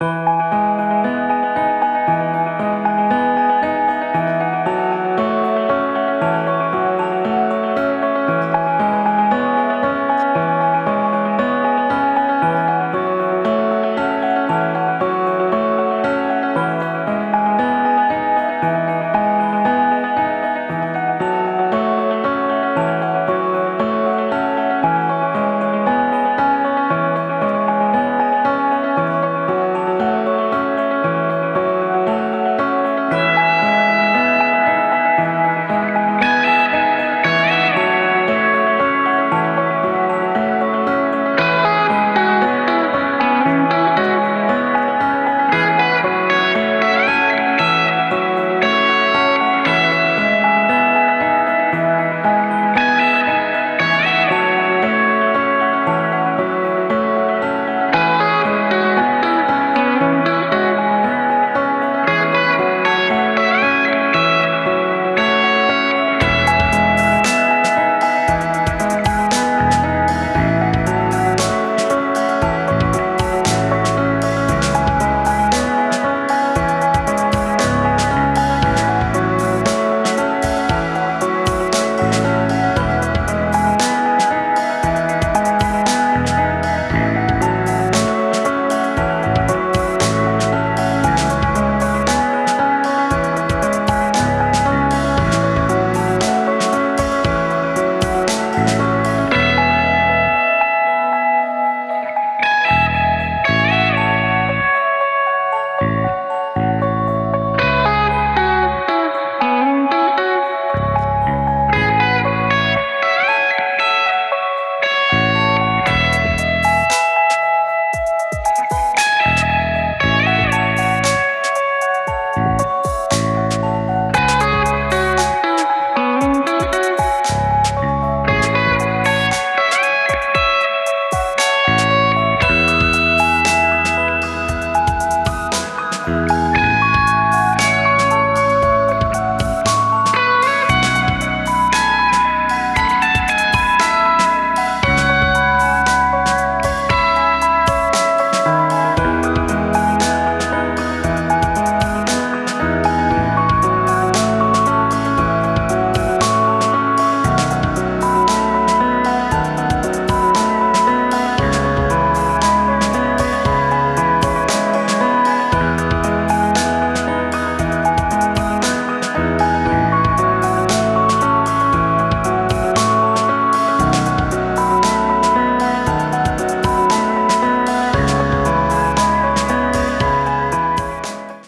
you.